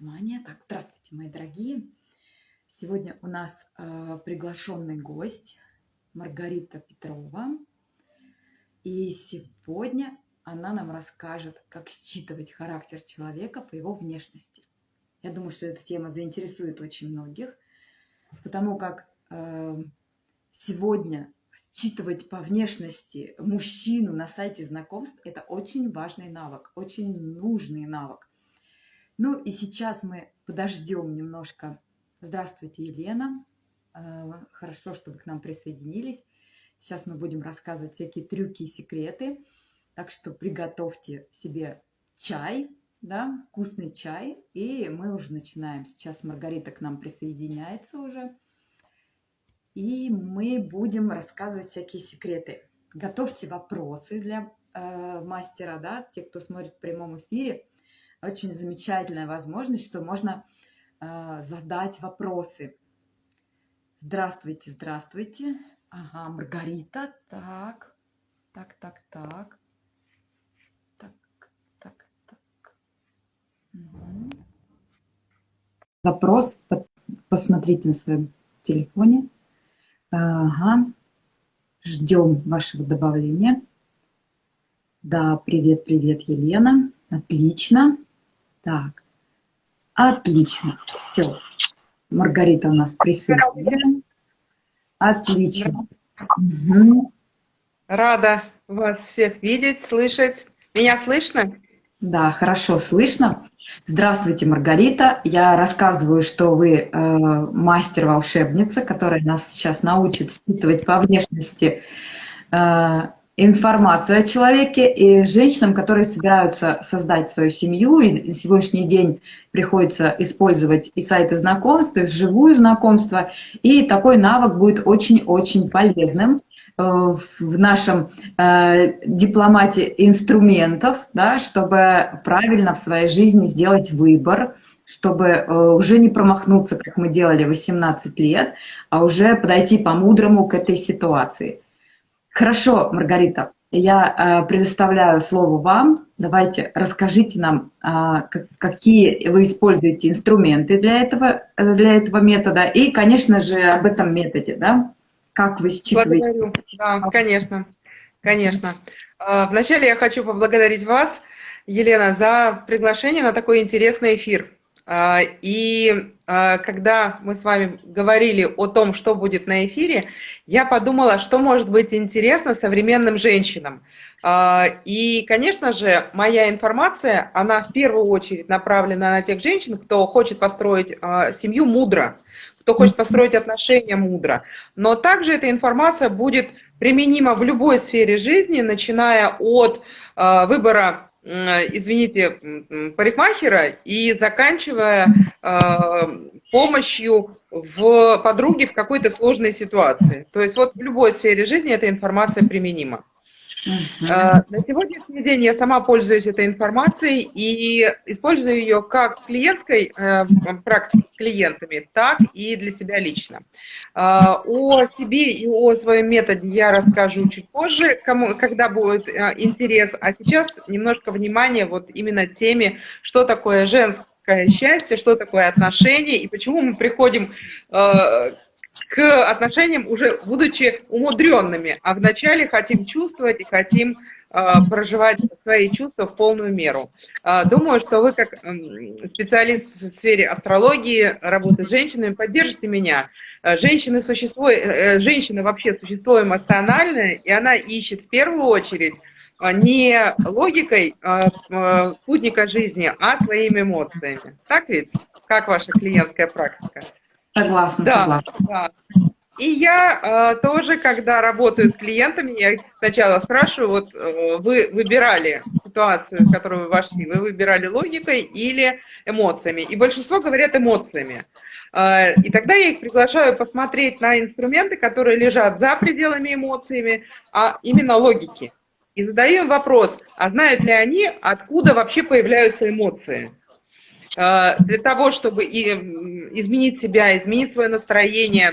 название. Так, здравствуйте, мои дорогие. Сегодня у нас э, приглашенный гость Маргарита Петрова. И сегодня она нам расскажет, как считывать характер человека по его внешности. Я думаю, что эта тема заинтересует очень многих, потому как э, сегодня считывать по внешности мужчину на сайте знакомств – это очень важный навык, очень нужный навык. Ну и сейчас мы подождем немножко. Здравствуйте, Елена. Э, хорошо, что вы к нам присоединились. Сейчас мы будем рассказывать всякие трюки и секреты. Так что приготовьте себе чай, да, вкусный чай. И мы уже начинаем. Сейчас Маргарита к нам присоединяется уже. И мы будем рассказывать всякие секреты. Готовьте вопросы для э, мастера, да, те, кто смотрит в прямом эфире очень замечательная возможность, что можно э, задать вопросы. Здравствуйте, здравствуйте. Ага, Маргарита. Так, так, так, так. Так, так, так. Запрос посмотрите на своем телефоне. Ага. Ждем вашего добавления. Да, привет, привет, Елена. Отлично. Так, отлично. Все. Маргарита у нас присутствует. Отлично. Угу. Рада вас всех видеть, слышать. Меня слышно? Да, хорошо слышно. Здравствуйте, Маргарита. Я рассказываю, что вы э, мастер-волшебница, которая нас сейчас научит считывать по внешности э, информацию о человеке и женщинам, которые собираются создать свою семью, и на сегодняшний день приходится использовать и сайты знакомств, и живую знакомство, и такой навык будет очень-очень полезным э, в нашем э, дипломате инструментов, да, чтобы правильно в своей жизни сделать выбор, чтобы э, уже не промахнуться, как мы делали 18 лет, а уже подойти по-мудрому к этой ситуации – Хорошо, Маргарита, я э, предоставляю слово вам. Давайте расскажите нам, э, какие вы используете инструменты для этого, для этого метода и, конечно же, об этом методе, да? Как вы считываете? Благодарю. Да, конечно, конечно. Э, вначале я хочу поблагодарить вас, Елена, за приглашение на такой интересный эфир. А, и а, когда мы с вами говорили о том, что будет на эфире, я подумала, что может быть интересно современным женщинам. А, и, конечно же, моя информация, она в первую очередь направлена на тех женщин, кто хочет построить семью мудро, кто хочет построить отношения мудро. Но также эта информация будет применима в любой сфере жизни, начиная от выбора извините, парикмахера и заканчивая э, помощью в подруге в какой-то сложной ситуации. То есть вот в любой сфере жизни эта информация применима. Uh На сегодняшний день я сама пользуюсь этой информацией и использую ее как в клиентской э, практике с клиентами, так и для себя лично. А, о себе и о своем методе я расскажу чуть позже, кому, когда будет э, интерес. А сейчас немножко внимания вот именно теме, что такое женское счастье, что такое отношения и почему мы приходим э, к отношениям уже будучи умудренными, а вначале хотим чувствовать и хотим э, проживать свои чувства в полную меру. Э, думаю, что вы как специалист в сфере астрологии, работы с женщинами, поддержите меня. Э, женщины, существо, женщина вообще существо эмоциональное, и она ищет в первую очередь не логикой спутника жизни, а своими эмоциями. Так ведь? Как ваша клиентская практика? Согласна, да, согласна. Да. И я э, тоже, когда работаю с клиентами, я сначала спрашиваю, вот э, вы выбирали ситуацию, в которую вы вошли, вы выбирали логикой или эмоциями? И большинство говорят эмоциями. Э, и тогда я их приглашаю посмотреть на инструменты, которые лежат за пределами эмоциями, а именно логики. И задаю им вопрос, а знают ли они, откуда вообще появляются эмоции? Э, для того, чтобы изменить себя, изменить свое настроение,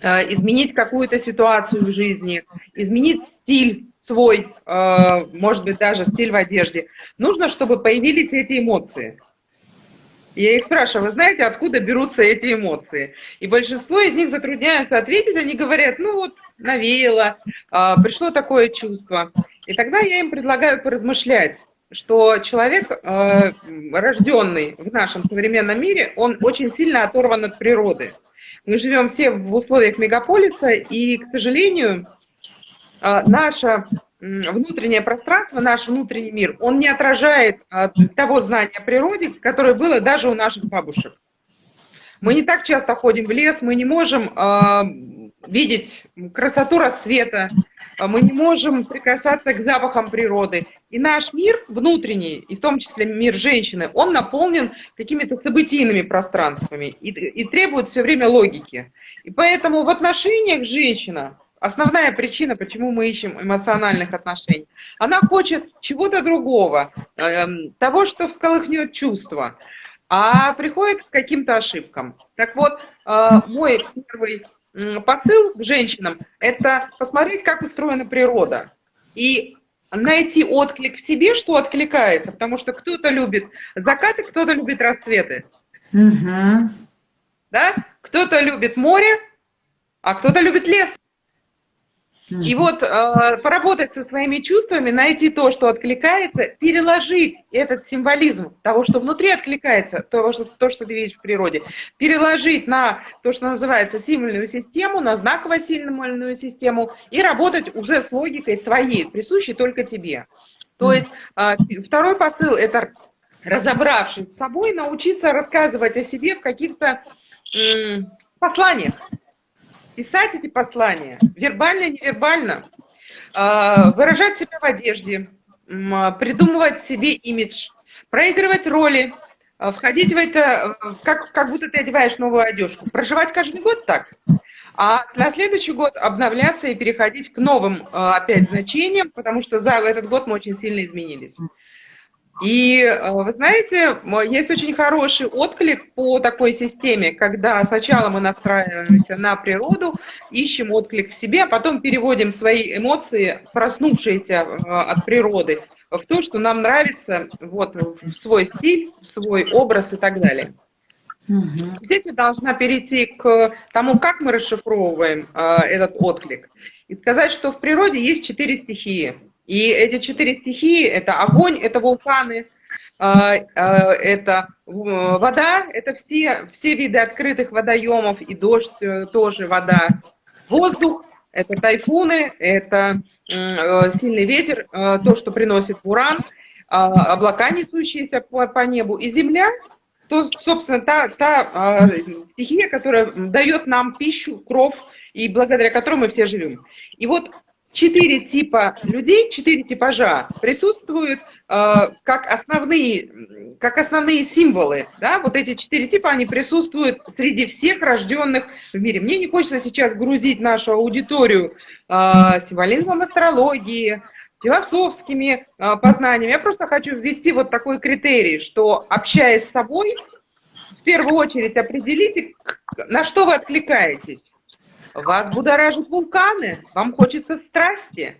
э, изменить какую-то ситуацию в жизни, изменить стиль свой, э, может быть, даже стиль в одежде, нужно, чтобы появились эти эмоции. Я их спрашиваю, вы знаете, откуда берутся эти эмоции? И большинство из них затрудняются ответить, они говорят, ну вот, навеяло, пришло такое чувство. И тогда я им предлагаю поразмышлять, что человек, а, рожденный в нашем современном мире, он очень сильно оторван от природы. Мы живем все в условиях мегаполиса, и, к сожалению, а, наша внутреннее пространство, наш внутренний мир, он не отражает а, того знания о природе, которое было даже у наших бабушек. Мы не так часто ходим в лес, мы не можем э, видеть красоту рассвета, мы не можем прикасаться к запахам природы. И наш мир внутренний, и в том числе мир женщины, он наполнен какими-то событийными пространствами и, и требует все время логики. И поэтому в отношениях женщина Основная причина, почему мы ищем эмоциональных отношений. Она хочет чего-то другого, эм, того, что всколыхнет чувства, а приходит к каким-то ошибкам. Так вот, э, мой первый посыл к женщинам – это посмотреть, как устроена природа. И найти отклик в себе, что откликается, потому что кто-то любит закаты, кто-то любит рассветы. Угу. Да? Кто-то любит море, а кто-то любит лес. И вот э, поработать со своими чувствами, найти то, что откликается, переложить этот символизм того, что внутри откликается, того, что, то, что ты видишь в природе, переложить на то, что называется символьную систему, на знаково-символьную систему и работать уже с логикой своей, присущей только тебе. То есть э, второй посыл – это разобравшись с собой, научиться рассказывать о себе в каких-то э, посланиях писать эти послания, вербально, невербально, а, выражать себя в одежде, придумывать себе имидж, проигрывать роли, а, входить в это, как, как будто ты одеваешь новую одежку, проживать каждый год так, а на следующий год обновляться и переходить к новым а, опять значениям, потому что за этот год мы очень сильно изменились. И э, вы знаете, есть очень хороший отклик по такой системе, когда сначала мы настраиваемся на природу, ищем отклик в себе, а потом переводим свои эмоции, проснувшиеся э, от природы, в то, что нам нравится, вот, в свой стиль, в свой образ и так далее. Угу. Здесь я должна перейти к тому, как мы расшифровываем э, этот отклик. И сказать, что в природе есть четыре стихии – и эти четыре стихии – это огонь, это вулканы, а, а, это вода, это все, все виды открытых водоемов, и дождь э, тоже вода. Воздух – это тайфуны, это э, сильный ветер, э, то, что приносит уран, а, облака, несущиеся по, по небу, и земля – то, собственно, та, та стихия, которая дает нам пищу, кровь, и благодаря которой мы все живем. И вот четыре типа людей, четыре типажа присутствуют э, как, основные, как основные символы. Да? Вот эти четыре типа, они присутствуют среди всех рожденных в мире. Мне не хочется сейчас грузить нашу аудиторию э, символизмом астрологии, философскими э, познаниями. Я просто хочу ввести вот такой критерий, что общаясь с собой, в первую очередь определите, на что вы откликаетесь. Вас будоражат вулканы, вам хочется страсти.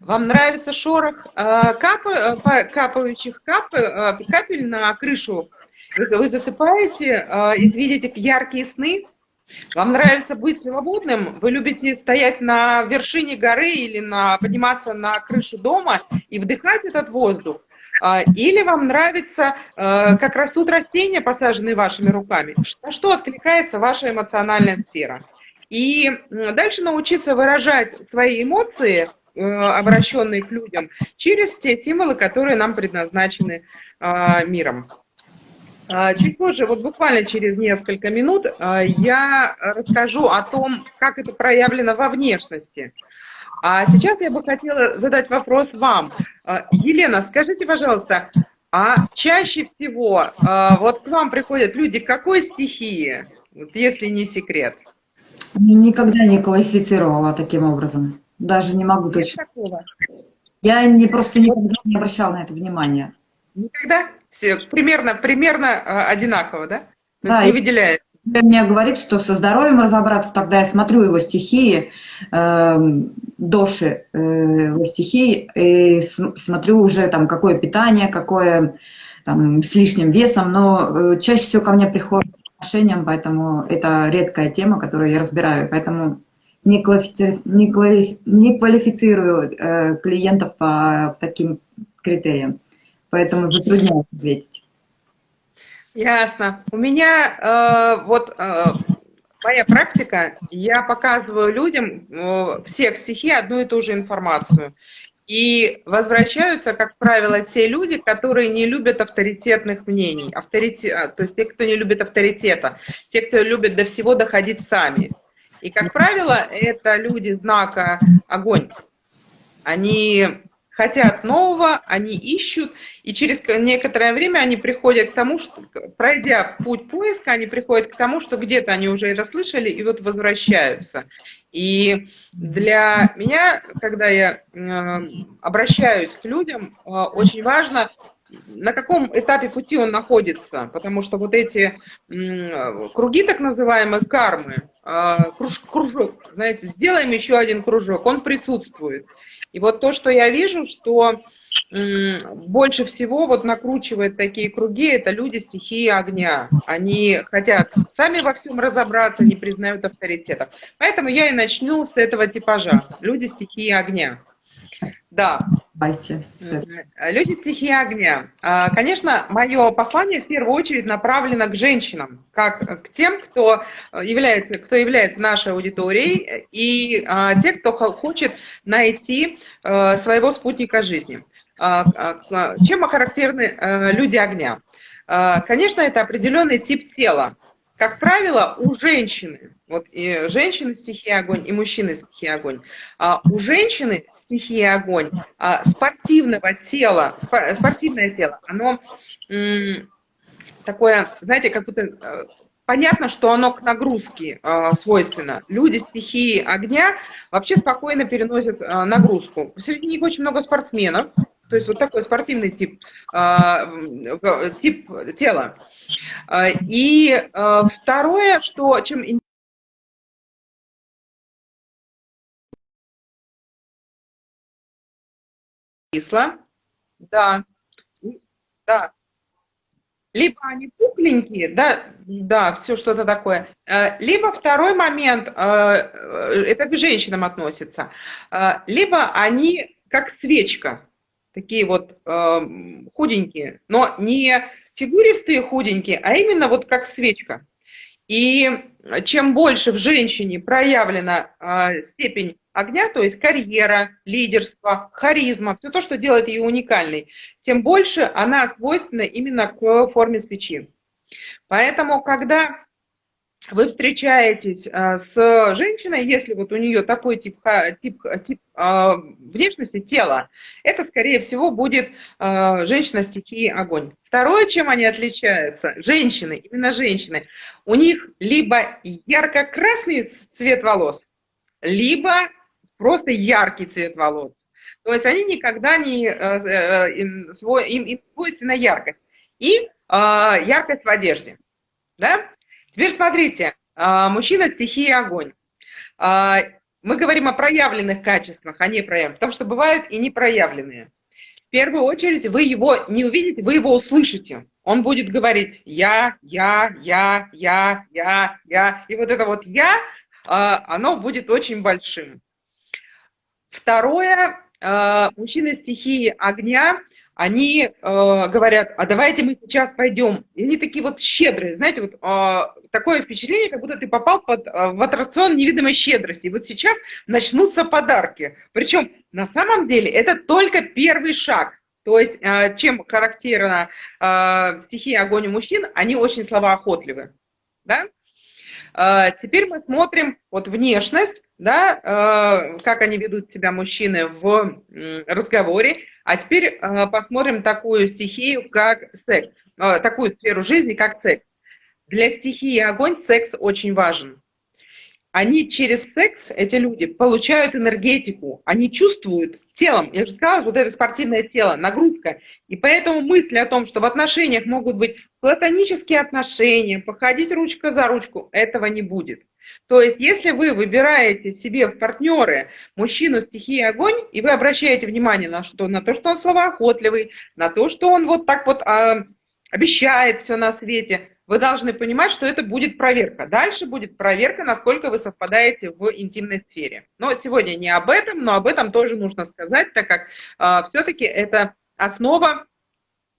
Вам нравится шорох э, э, капающих кап, э, капель на крышу? Вы засыпаете и видите яркие сны? Вам нравится быть свободным? Вы любите стоять на вершине горы или на, подниматься на крышу дома и вдыхать этот воздух? Или вам нравится, как растут растения, посаженные вашими руками? На что откликается ваша эмоциональная сфера? И дальше научиться выражать свои эмоции, э, обращенные к людям, через те символы, которые нам предназначены а, миром. А, чуть позже, вот буквально через несколько минут, а, я расскажу о том, как это проявлено во внешности. А сейчас я бы хотела задать вопрос вам. Елена, скажите, пожалуйста, а чаще всего вот к вам приходят люди какой стихии, вот если не секрет? Никогда не квалифицировала таким образом. Даже не могу точно. Я не, просто никогда не обращала на это внимания. Никогда? Все, примерно, примерно э, одинаково, да? То да, не выделяет. Мне говорит, что со здоровьем разобраться, тогда я смотрю его стихии, э, доши э, его стихии, и смотрю уже там, какое питание, какое там, с лишним весом, но э, чаще всего ко мне приходят отношениям, поэтому это редкая тема, которую я разбираю, поэтому не, квалифицирую, не, квалифи, не квалифицирую э, клиентов по таким критериям, поэтому затрудняюсь ответить. Ясно. У меня э, вот э, моя практика, я показываю людям э, всех стихий одну и ту же информацию. И возвращаются, как правило, те люди, которые не любят авторитетных мнений. Авторитет, а, то есть те, кто не любит авторитета, те, кто любит до всего доходить сами. И, как правило, это люди знака огонь. Они хотят нового, они ищут, и через некоторое время они приходят к тому, что, пройдя путь поиска, они приходят к тому, что где-то они уже это слышали, и вот возвращаются. И для меня, когда я э, обращаюсь к людям, э, очень важно, на каком этапе пути он находится, потому что вот эти круги так называемые кармы, э, круж, кружок, знаете, сделаем еще один кружок, он присутствует. И вот то, что я вижу, что больше всего вот накручивает такие круги, это люди стихии огня. Они хотят сами во всем разобраться, не признают авторитетов. Поэтому я и начну с этого типажа. Люди стихии огня. Да. Давайте. Люди стихии огня. А, конечно, мое послание в первую очередь направлено к женщинам, как к тем, кто является, кто является нашей аудиторией, и а, те, кто хочет найти а, своего спутника жизни. А, а, чем характерны э, люди огня? А, конечно, это определенный тип тела. Как правило, у женщины, вот и женщины стихии огонь, и мужчины стихии огонь, у женщины стихии огонь, спортивного тела, спортивное тело, оно такое, знаете, как будто э, понятно, что оно к нагрузке э, свойственно. Люди стихии огня вообще спокойно переносят э, нагрузку. Среди них очень много спортсменов, то есть вот такой спортивный тип, а, тип тела. А, и а, второе, что чем кисло, да, да. Либо они пухленькие, да, да, все что-то такое. Либо второй момент, это к женщинам относится, либо они как свечка, такие вот э, худенькие, но не фигуристые худенькие, а именно вот как свечка. И чем больше в женщине проявлена э, степень огня, то есть карьера, лидерство, харизма, все то, что делает ее уникальной, тем больше она свойственна именно к форме свечи. Поэтому, когда вы встречаетесь а, с женщиной, если вот у нее такой тип, тип, тип а, внешности тела, это, скорее всего, будет а, женщина стихии огонь. Второе, чем они отличаются, женщины, именно женщины, у них либо ярко-красный цвет волос, либо просто яркий цвет волос. То есть они никогда не, им, им, им свойственна яркость. И яркость в одежде. Да? Теперь смотрите, а, мужчина стихии огонь. А, мы говорим о проявленных качествах, а не проявленных, потому что бывают и непроявленные. В первую очередь вы его не увидите, вы его услышите. Он будет говорить «я, я, я, я, я, я». И вот это вот «я», а, оно будет очень большим. Второе, мужчина стихии огня – они э, говорят, а давайте мы сейчас пойдем. И они такие вот щедрые, знаете, вот э, такое впечатление, как будто ты попал под, э, в аттракцион невидимой щедрости. И вот сейчас начнутся подарки. Причем на самом деле это только первый шаг. То есть, э, чем характерна э, стихия огонь у мужчин, они очень словоохотливы. Да? Э, теперь мы смотрим вот внешность, да, э, как они ведут себя мужчины в разговоре. А теперь э, посмотрим такую стихию, как секс, такую сферу жизни, как секс. Для стихии огонь секс очень важен. Они через секс, эти люди, получают энергетику, они чувствуют телом, я же сказала, вот это спортивное тело, нагрузка. И поэтому мысли о том, что в отношениях могут быть платонические отношения, походить ручка за ручку, этого не будет. То есть, если вы выбираете себе в партнеры мужчину стихии огонь, и вы обращаете внимание на, что, на то, что он словоохотливый, на то, что он вот так вот а, обещает все на свете, вы должны понимать, что это будет проверка. Дальше будет проверка, насколько вы совпадаете в интимной сфере. Но сегодня не об этом, но об этом тоже нужно сказать, так как э, все-таки это основа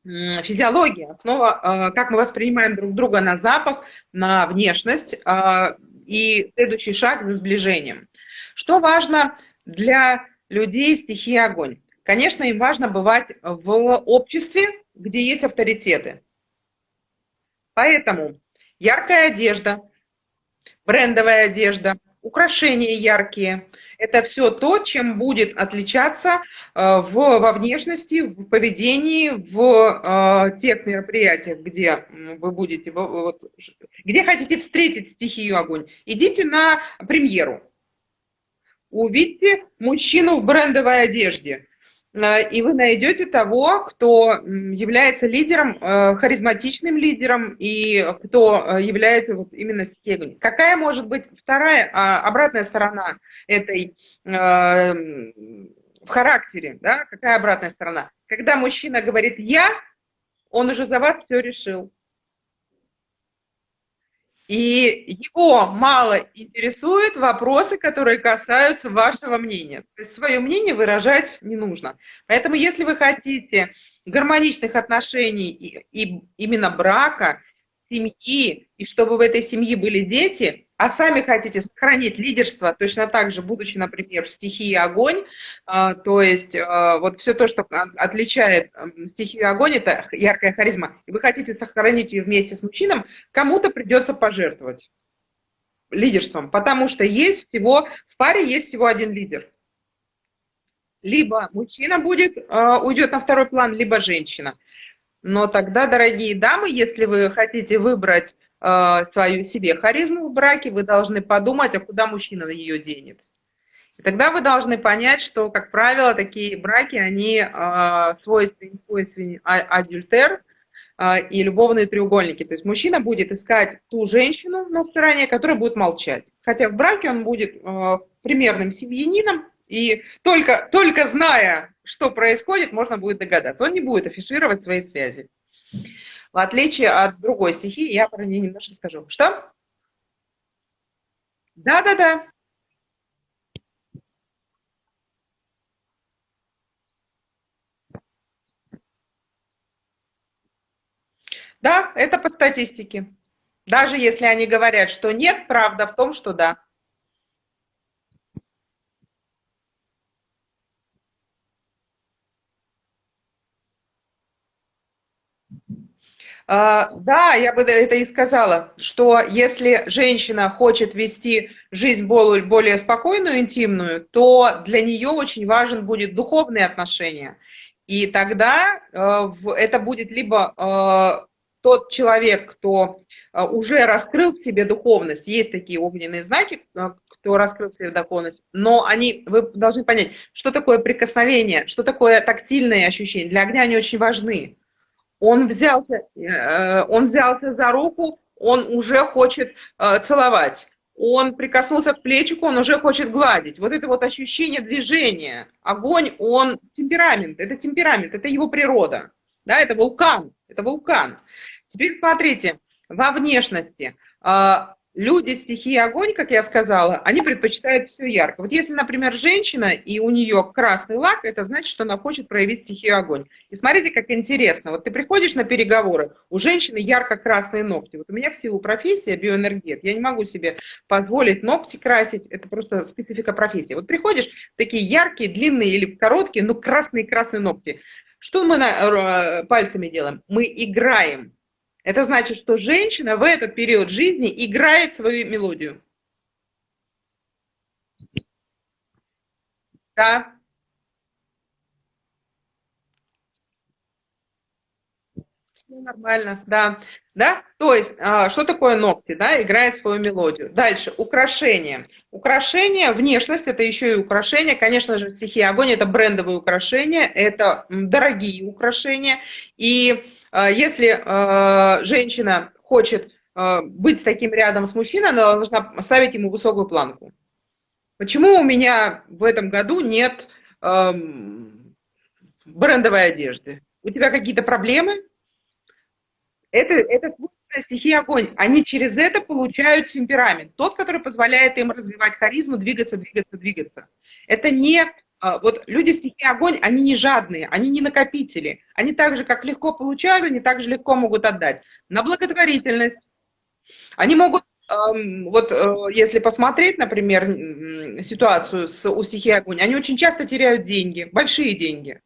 физиологии, основа, э, как мы воспринимаем друг друга на запах, на внешность э, и следующий шаг за сближением. Что важно для людей стихии огонь? Конечно, им важно бывать в обществе, где есть авторитеты. Поэтому яркая одежда, брендовая одежда, украшения яркие – это все то, чем будет отличаться э, в, во внешности, в поведении, в э, тех мероприятиях, где вы будете, вот, где хотите встретить стихию огонь. Идите на премьеру. Увидите мужчину в брендовой одежде. Э, и вы найдете того, кто является лидером, э, харизматичным лидером, и кто э, является вот именно стихией. Какая может быть вторая, а, обратная сторона этой в характере, да, какая обратная сторона? Когда мужчина говорит «я», он уже за вас все решил и его мало интересуют вопросы, которые касаются вашего мнения. То есть свое мнение выражать не нужно. Поэтому если вы хотите гармоничных отношений и, и именно брака, семьи, и чтобы в этой семье были дети, а сами хотите сохранить лидерство, точно так же, будучи, например, в стихии огонь, а, то есть а, вот все то, что отличает стихию огонь, это яркая харизма, и вы хотите сохранить ее вместе с мужчином, кому-то придется пожертвовать лидерством, потому что есть всего, в паре есть всего один лидер. Либо мужчина будет, а, уйдет на второй план, либо женщина. Но тогда, дорогие дамы, если вы хотите выбрать э, свою себе харизму в браке, вы должны подумать, а куда мужчина ее денет. И тогда вы должны понять, что, как правило, такие браки, они э, свойственны, свойственны а, адюльтер э, и любовные треугольники. То есть мужчина будет искать ту женщину на стороне, которая будет молчать. Хотя в браке он будет э, примерным семьянином, и только, только зная, что происходит, можно будет догадаться. Он не будет афишировать свои связи. В отличие от другой стихии, я про нее немножко скажу. Что? Да-да-да. Да, это по статистике. Даже если они говорят, что нет, правда в том, что да. Да, я бы это и сказала, что если женщина хочет вести жизнь более, спокойную, интимную, то для нее очень важен будет духовные отношения. И тогда э, это будет либо э, тот человек, кто э, уже раскрыл в себе духовность, есть такие огненные знаки, кто раскрыл себе духовность, но они, вы должны понять, что такое прикосновение, что такое тактильные ощущения. Для огня они очень важны. Он взялся, э, он взялся за руку, он уже хочет э, целовать. Он прикоснулся к плечику, он уже хочет гладить. Вот это вот ощущение движения. Огонь, он темперамент, это темперамент, это его природа. Да, это вулкан, это вулкан. Теперь смотрите, во внешности. Люди стихии огонь, как я сказала, они предпочитают все ярко. Вот если, например, женщина, и у нее красный лак, это значит, что она хочет проявить стихию огонь. И смотрите, как интересно. Вот ты приходишь на переговоры, у женщины ярко-красные ногти. Вот у меня в силу профессии биоэнергет, я не могу себе позволить ногти красить, это просто специфика профессии. Вот приходишь, такие яркие, длинные или короткие, но красные-красные ногти. Что мы на, э, пальцами делаем? Мы играем это значит, что женщина в этот период жизни играет свою мелодию. Да. Все нормально, да. Да? То есть, а, что такое ногти, да, играет свою мелодию. Дальше, украшения. Украшения, внешность, это еще и украшения. Конечно же, стихия огонь – это брендовые украшения, это дорогие украшения. И если а, женщина хочет э, быть таким рядом с мужчиной, она должна ставить ему высокую планку. Почему у меня в этом году нет брендовой одежды? У тебя какие-то проблемы? Это, это стихия огонь. Они через это получают темперамент. Тот, который позволяет им развивать харизму, двигаться, двигаться, двигаться. Это не а, вот люди стихии огонь, они не жадные, они не накопители. Они так же, как легко получают, они так же легко могут отдать. На благотворительность. Они могут, вот э, если посмотреть, например, ситуацию с, у стихии огонь, они очень часто теряют деньги, большие деньги.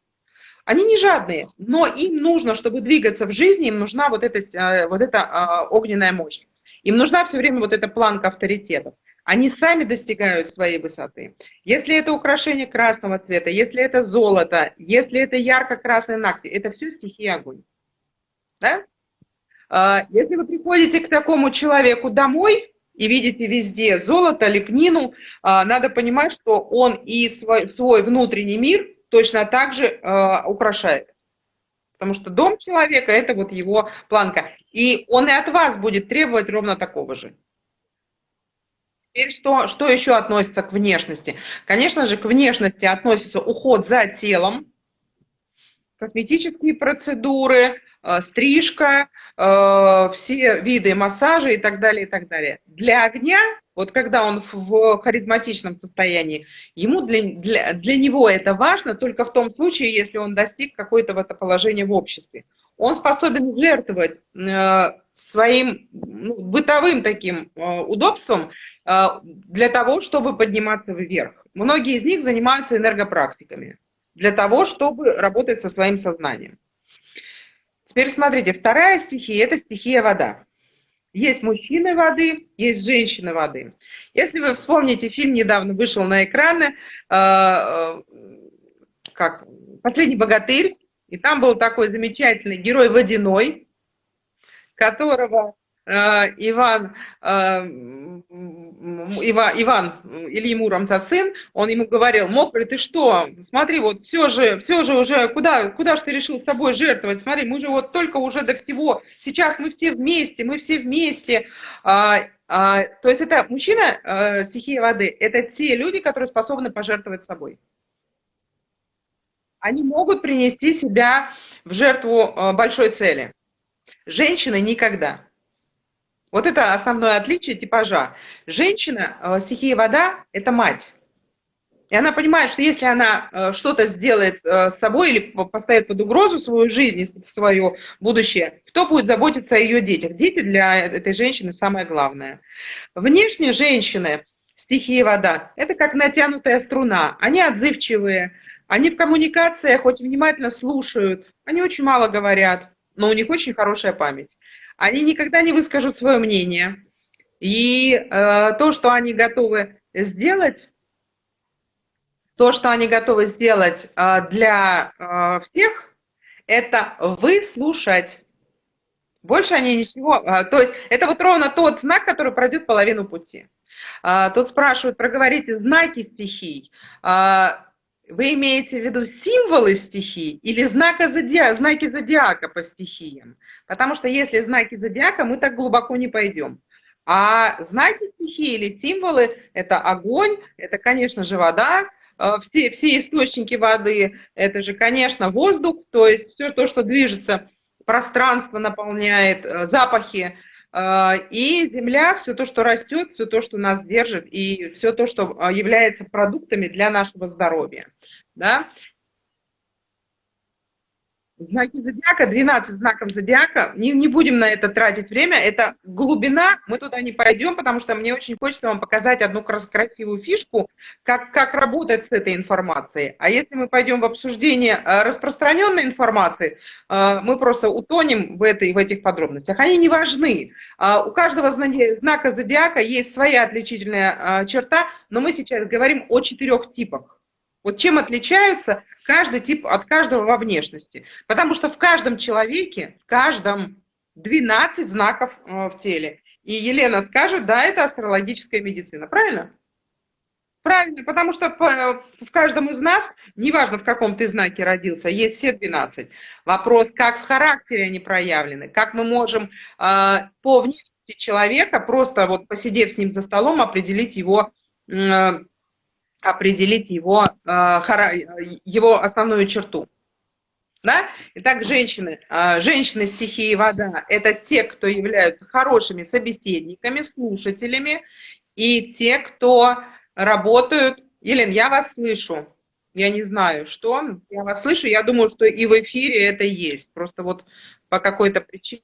Они не жадные, но им нужно, чтобы двигаться в жизни, им нужна вот эта, э, вот эта а, огненная мощь. Им нужна все время вот эта планка авторитетов они сами достигают своей высоты. Если это украшение красного цвета, если это золото, если это ярко-красный ногти, это все стихия огонь. Да? А, если вы приходите к такому человеку домой и видите везде золото, лепнину, а, надо понимать, что он и свой, свой внутренний мир точно так же а, украшает. Потому что дом человека – это вот его планка. И он и от вас будет требовать ровно такого же. Теперь что, что еще относится к внешности? Конечно же, к внешности относится уход за телом, косметические процедуры, э, стрижка, э, все виды массажа и так далее, и так далее. Для огня, вот когда он в харизматичном состоянии, ему для, для, для него это важно только в том случае, если он достиг какое-то это положение в обществе. Он способен жертвовать э, своим ну, бытовым таким удобством а, для того, чтобы подниматься вверх. Многие из них занимаются энергопрактиками для того, чтобы работать со своим сознанием. Теперь смотрите, вторая стихия – это стихия вода. Есть мужчины воды, есть женщины воды. Если вы вспомните, фильм недавно вышел на экраны, э, как «Последний богатырь», и там был такой замечательный герой водяной, которого Э, Иван, э, Иван, Иван Ильи Муромца сын, он ему говорил, мокрый, ты что, смотри, вот все же, все же уже, куда, куда же ты решил с собой жертвовать, смотри, мы же вот только уже до всего, сейчас мы все вместе, мы все вместе, а, а, то есть это мужчина, а, стихия воды, это те люди, которые способны пожертвовать собой. Они могут принести себя в жертву большой цели. Женщины никогда. Вот это основное отличие типажа. Женщина, э, стихия вода, это мать. И она понимает, что если она э, что-то сделает э, с собой или поставит под угрозу свою жизнь, свое будущее, кто будет заботиться о ее детях? Дети для этой женщины самое главное. Внешне женщины, стихия вода, это как натянутая струна. Они отзывчивые, они в коммуникациях хоть внимательно слушают, они очень мало говорят, но у них очень хорошая память они никогда не выскажут свое мнение. И э, то, что они готовы сделать, то, что они готовы сделать э, для э, всех, это выслушать. Больше они ничего... Э, то есть это вот ровно тот знак, который пройдет половину пути. Э, тут спрашивают, проговорите знаки стихий. Вы имеете в виду символы стихий или знака зодиака, знаки зодиака по стихиям? Потому что если знаки зодиака, мы так глубоко не пойдем. А знаки стихии или символы – это огонь, это, конечно же, вода, э, все, все источники воды, это же, конечно, воздух, то есть все то, что движется, пространство наполняет, э, запахи, и земля, все то, что растет, все то, что нас держит, и все то, что является продуктами для нашего здоровья да, Знаки зодиака, 12 знаков зодиака, не, не будем на это тратить время, это глубина, мы туда не пойдем, потому что мне очень хочется вам показать одну красивую фишку, как, как работать с этой информацией. А если мы пойдем в обсуждение э, распространенной информации, э, мы просто утонем в, этой, в этих подробностях. Они не важны. А у каждого знака зодиака есть своя отличительная э, черта, но мы сейчас говорим о четырех типах. Вот чем отличаются каждый тип от каждого во внешности. Потому что в каждом человеке, в каждом 12 знаков э, в теле. И Елена скажет, да, это астрологическая медицина. Правильно? Правильно. потому что в каждом из нас, неважно в каком ты знаке родился, есть все 12. Вопрос, как в характере они проявлены, как мы можем э, по внешности человека, просто вот посидев с ним за столом, определить его, определить его, э, его основную черту. Да? Итак, женщины, женщины стихии вода – это те, кто являются хорошими собеседниками, слушателями, и те, кто работают. Елена, я вас слышу. Я не знаю, что. Я вас слышу. Я думаю, что и в эфире это есть. Просто вот по какой-то причине.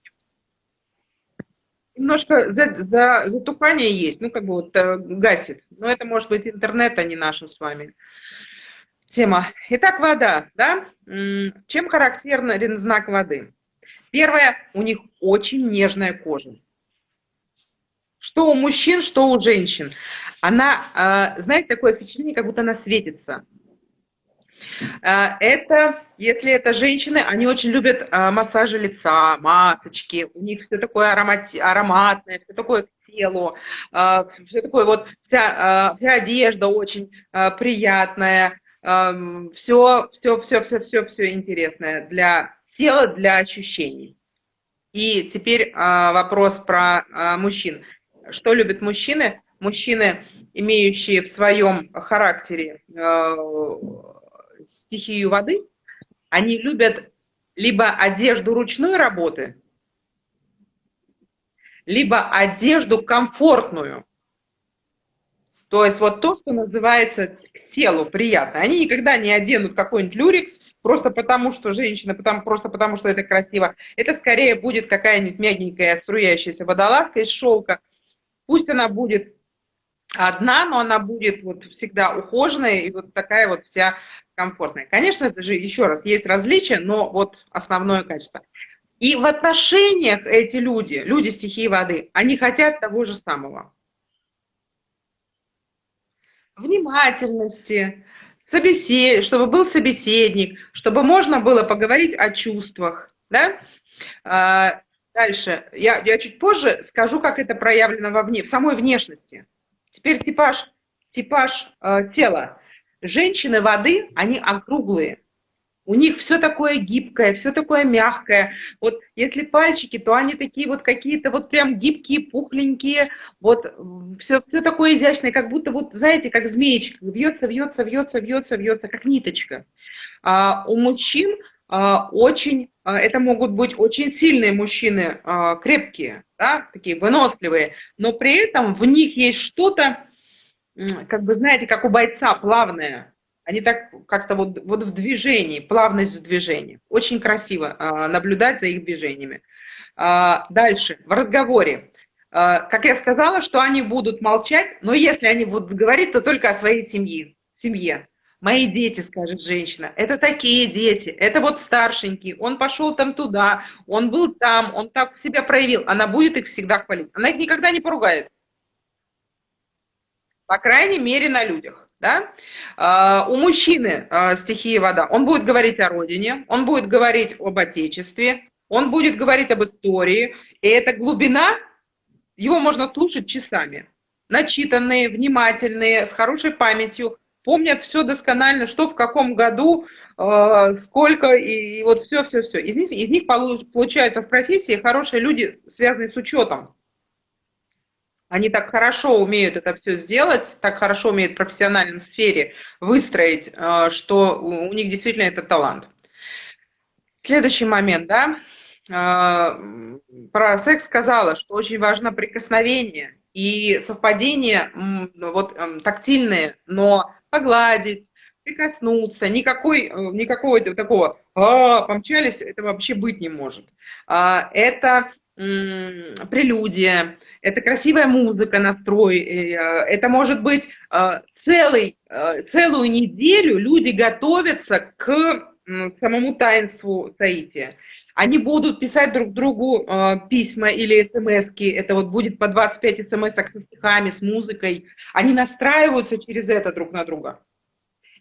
Немножко за, за, затухание есть, ну, как бы вот э, гасит. Но это может быть интернет, а не наша с вами тема. Итак, вода, да? Чем характерен знак воды? Первое, у них очень нежная кожа. Что у мужчин, что у женщин. Она, а, знаете, такое впечатление, как будто она светится. А, это, если это женщины, они очень любят а, массажи лица, масочки, у них все такое аромат, ароматное, все такое к телу, все такое вот, вся, вся одежда очень приятная, все, все, все, все, все, все интересное для тела, для ощущений. И теперь вопрос про мужчин. Что любят мужчины? Мужчины, имеющие в своем характере стихию воды, они любят либо одежду ручной работы, либо одежду комфортную. То есть вот то, что называется к телу приятно. Они никогда не оденут какой-нибудь люрикс, просто потому что женщина, потому, просто потому что это красиво. Это скорее будет какая-нибудь мягенькая струящаяся водолазка из шелка – Пусть она будет одна, но она будет вот всегда ухоженная и вот такая вот вся комфортная. Конечно, это же, еще раз, есть различия, но вот основное качество. И в отношениях эти люди, люди стихии воды, они хотят того же самого. Внимательности, собесед... чтобы был собеседник, чтобы можно было поговорить о чувствах, да? А, Дальше. Я, я чуть позже скажу, как это проявлено во вне, в самой внешности. Теперь типаж, типаж э, тела. Женщины воды, они округлые. У них все такое гибкое, все такое мягкое. Вот если пальчики, то они такие вот какие-то вот прям гибкие, пухленькие. Вот все, все такое изящное, как будто вот, знаете, как змеечка. Вьется, вьется, вьется, вьется, вьется, как ниточка. А у мужчин очень, а, это могут быть очень сильные мужчины, а, крепкие, да, такие выносливые, но при этом в них есть что-то, как бы, знаете, как у бойца, плавное. Они так как-то вот, вот в движении, плавность в движении. Очень красиво наблюдать за их движениями. Дальше, в разговоре. Как я сказала, что они будут молчать, но если они будут говорить, то только о своей семье. семье. Мои дети, скажет женщина, это такие дети, это вот старшенький, он пошел там туда, он был там, он так себя проявил. Она будет их всегда хвалить. Она их никогда не поругает. По крайней мере, на людях. Да? Uh, у мужчины uh, стихия вода, он будет говорить о родине, он будет говорить об отечестве, он будет говорить об истории, и эта глубина, его можно слушать часами. Начитанные, внимательные, с хорошей памятью, помнят все досконально, что в каком году, э, сколько, и, вот все-все-все. Из них, из них получаются в профессии хорошие люди, связанные с учетом. Они так хорошо умеют это все сделать, так хорошо умеют в профессиональной сфере выстроить, э, что у них действительно это талант. Следующий момент, да, э, про секс сказала, что очень важно прикосновение и совпадение вот тактильные, но погладить, прикоснуться, никакой, э, никакого такого а, помчались, это вообще быть не может. А, это прелюдия, это красивая музыка, настрой, э, это может быть э, целый, целую неделю люди готовятся к самому таинству Таития. Они будут писать друг другу э, письма или смс -ки. Это вот будет по 25 смс со стихами, с музыкой. Они настраиваются через это друг на друга.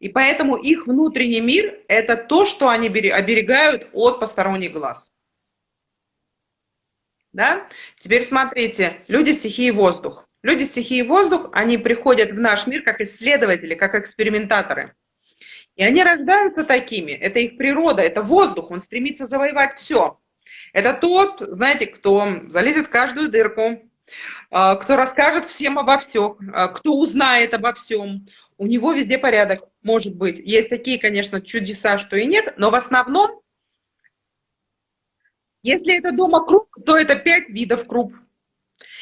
И поэтому их внутренний мир – это то, что они оберегают от посторонних глаз. Да? Теперь смотрите, люди стихии воздух. Люди стихии воздух, они приходят в наш мир как исследователи, как экспериментаторы. И они рождаются такими, это их природа, это воздух, он стремится завоевать все. Это тот, знаете, кто залезет в каждую дырку, а, кто расскажет всем обо всем, а, кто узнает обо всем. У него везде порядок, может быть. Есть такие, конечно, чудеса, что и нет, но в основном, если это дома круг, то это пять видов круг.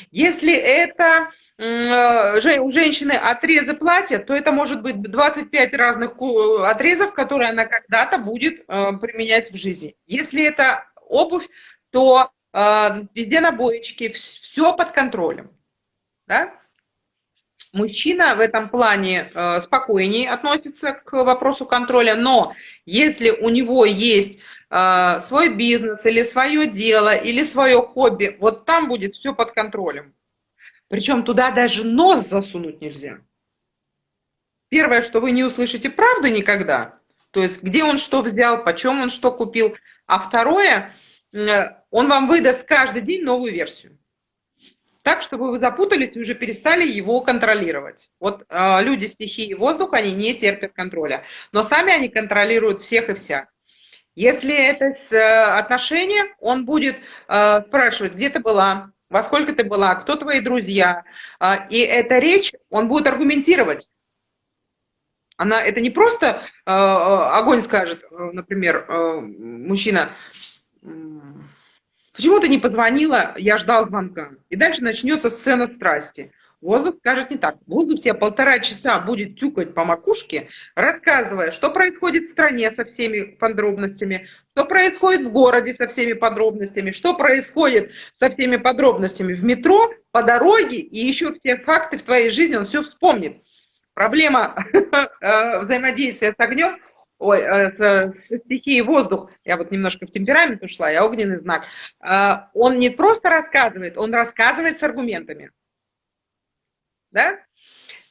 Если это у женщины отрезы платья, то это может быть 25 разных отрезов, которые она когда-то будет э, применять в жизни. Если это обувь, то э, везде набоечки, все под контролем. Да? Мужчина в этом плане спокойнее относится к вопросу контроля, но если у него есть э, свой бизнес или свое дело или свое хобби, вот там будет все под контролем. Причем туда даже нос засунуть нельзя. Первое, что вы не услышите правду никогда, то есть где он что взял, почем он что купил. А второе, э, он вам выдаст каждый день новую версию. Так, чтобы вы запутались и уже перестали его контролировать. Вот э, люди стихии воздуха, они не терпят контроля. Но сами они контролируют всех и вся. Если это э, отношения, он будет э, спрашивать, где ты была, во сколько ты была, кто твои друзья. Э, и эта речь он будет аргументировать. Она, это не просто э, э огонь скажет, э, например, э, мужчина, Почему ты не позвонила, я ждал звонка. И дальше начнется сцена страсти. Воздух скажет не так. Воздух тебе полтора часа будет тюкать по макушке, рассказывая, что происходит в стране со всеми подробностями, что происходит в городе со всеми подробностями, что происходит со всеми подробностями в метро, по дороге, и еще все факты в твоей жизни он все вспомнит. Проблема э, взаимодействия с огнем ой, э, с, с стихией воздух, я вот немножко в темперамент ушла, я огненный знак, э, он не просто рассказывает, он рассказывает с аргументами. Да?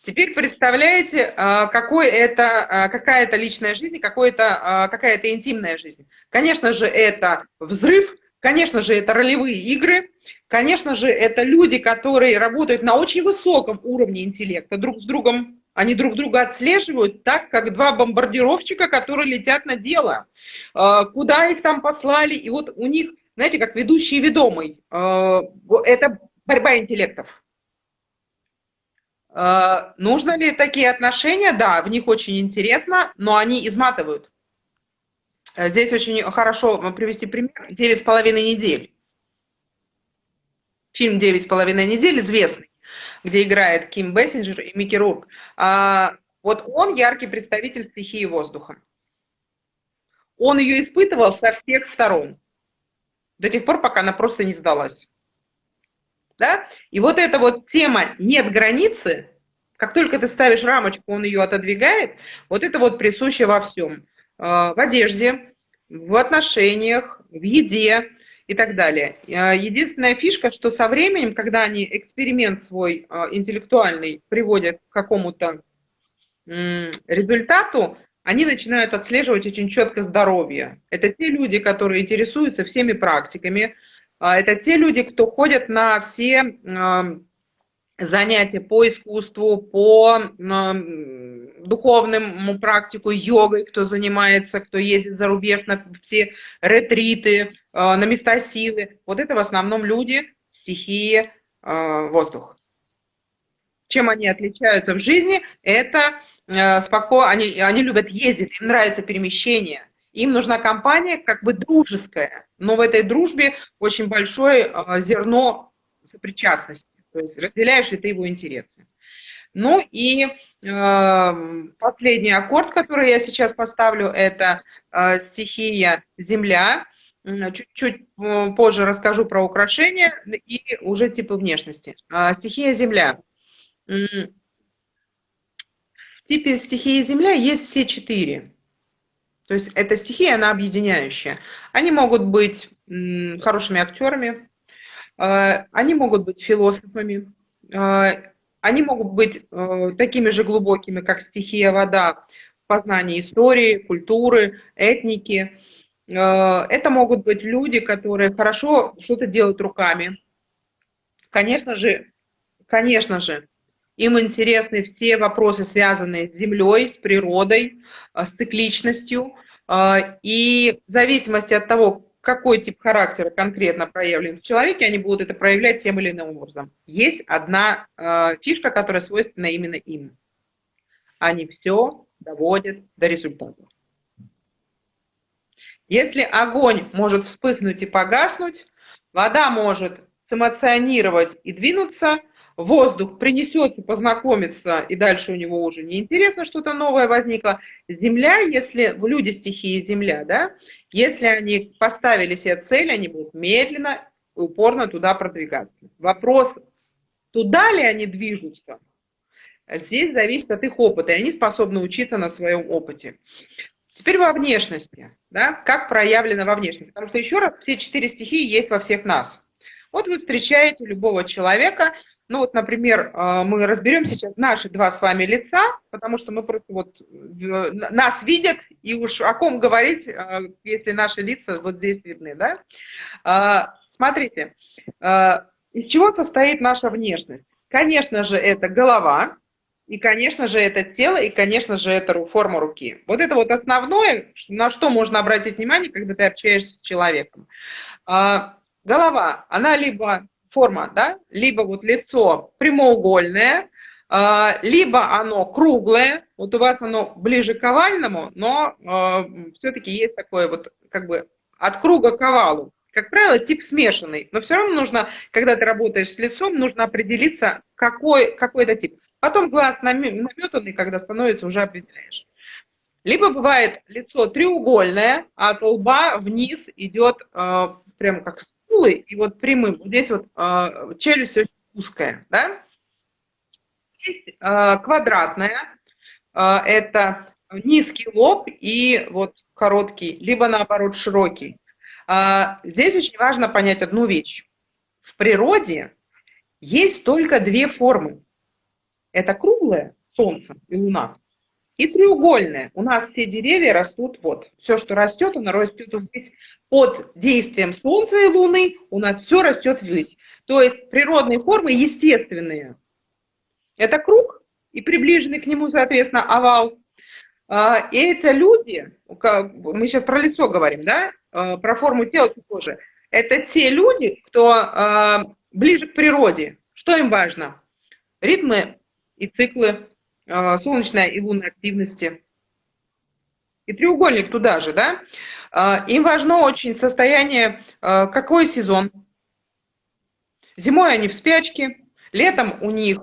Теперь представляете, э, какой это, какая это личная жизнь, какой это, какая это интимная жизнь. Конечно же, это взрыв, конечно же, это ролевые игры, конечно же, это люди, которые работают на очень высоком уровне интеллекта, друг с другом они друг друга отслеживают так, как два бомбардировщика, которые летят на дело. А, куда их там послали? И вот у них, знаете, как ведущий и ведомый. А, это борьба интеллектов. А, нужно ли такие отношения? Да, в них очень интересно, но они изматывают. Здесь очень хорошо привести пример. Девять с половиной недель. Фильм «Девять с половиной недель» известный где играет Ким Бессинджер и Микки Рурк. А, вот он яркий представитель стихии воздуха. Он ее испытывал со всех сторон. До тех пор, пока она просто не сдалась. Да? И вот эта вот тема «нет границы», как только ты ставишь рамочку, он ее отодвигает, вот это вот присуще во всем. А, в одежде, в отношениях, в еде, и так далее. А, единственная фишка, что со временем, когда они эксперимент свой а, интеллектуальный приводят к какому-то результату, они начинают отслеживать очень четко здоровье. Это те люди, которые интересуются всеми практиками, это те люди, кто ходят на все занятия по искусству, по духовному практику, йогой, кто занимается, кто ездит за рубеж на все ретриты, э, на места силы. Вот это в основном люди стихии э, воздух. Чем они отличаются в жизни? Это спокойно, они, они любят ездить, им нравится перемещение. Им нужна компания как бы дружеская, но в этой дружбе очень большое зерно сопричастности. То есть разделяешь ли ты его интересы. Ну и э, последний аккорд, который я сейчас поставлю, это э, стихия «Земля». Чуть-чуть э, позже расскажу про украшения и уже типы внешности. Э, стихия «Земля». В типе стихии «Земля» есть все четыре. То есть эта стихия, она объединяющая. Они могут быть хорошими актерами, э, они могут быть философами, э, они могут быть э, такими же глубокими, как стихия вода в познании истории, культуры, этники. Это могут быть люди, которые хорошо что-то делают руками. Конечно же, конечно же, им интересны все вопросы, связанные с Землей, с природой, с цикличностью. И в зависимости от того, какой тип характера конкретно проявлен в человеке, они будут это проявлять тем или иным образом. Есть одна э, фишка, которая свойственна именно им. Они все доводят до результата. Если огонь может вспыхнуть и погаснуть, вода может эмоционировать и двинуться, воздух принесется, познакомиться, и дальше у него уже неинтересно, что-то новое возникло. Земля, если люди стихии Земля, да, если они поставили себе цель, они будут медленно и упорно туда продвигаться. Вопрос, туда ли они движутся, здесь зависит от их опыта, и они способны учиться на своем опыте. Теперь во внешности, да, как проявлено во внешности. Потому что, еще раз, все четыре стихии есть во всех нас. Вот вы встречаете любого человека, ну вот, например, э, мы разберем сейчас наши два с вами лица, потому что мы просто вот нас видят, и уж о ком говорить, э, если наши лица вот здесь видны, да? Э, смотрите, из чего состоит наша внешность? Конечно же, это голова, и, конечно же, это тело, и, конечно же, это форма руки. Вот это вот основное, на что можно обратить внимание, когда ты общаешься с человеком. Голова, она либо форма, да, либо вот лицо прямоугольное, а, либо оно круглое, вот у вас оно ближе к овальному, но э, все-таки есть такое вот как бы от круга к овалу. Как правило, тип смешанный, но все равно нужно, когда ты работаешь с лицом, нужно определиться, какой, какой это тип. Потом глаз наметанный, когда становится, уже определяешь. Либо бывает лицо треугольное, а от лба вниз идет э, прям как скулы и вот прямым. Вот здесь вот э, челюсть очень узкая, да? Есть э, квадратная, э, это низкий лоб и вот короткий, либо наоборот широкий. Э, здесь очень важно понять одну вещь. В природе есть только две формы. Это круглое Солнце и Луна, и треугольное. У нас все деревья растут вот. Все, что растет, оно растет здесь под действием Солнца и Луны у нас все растет ввысь. То есть природные формы естественные. Это круг и приближенный к нему, соответственно, овал. А, и это люди, мы сейчас про лицо говорим, да, а, про форму тела тоже. Это те люди, кто а, ближе к природе. Что им важно? Ритмы и циклы солнечной и лунной активности. И треугольник туда же, да? А, им важно очень состояние, а, какой сезон. Зимой они в спячке, летом у них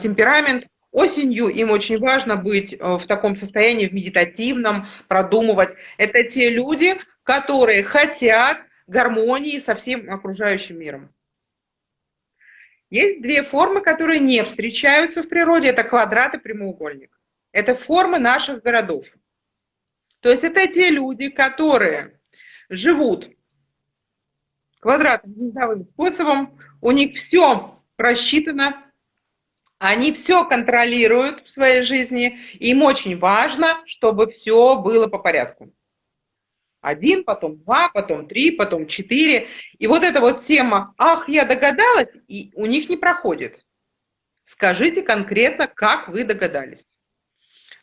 темперамент, осенью им очень важно быть в таком состоянии, в медитативном, продумывать. Это те люди, которые хотят гармонии со всем окружающим миром. Есть две формы, которые не встречаются в природе. Это квадрат и прямоугольник. Это формы наших городов. То есть это те люди, которые живут квадратным гнездовым способом, у них все просчитано, они все контролируют в своей жизни, им очень важно, чтобы все было по порядку. Один, потом два, потом три, потом четыре. И вот эта вот тема «ах, я догадалась», и у них не проходит. Скажите конкретно, как вы догадались.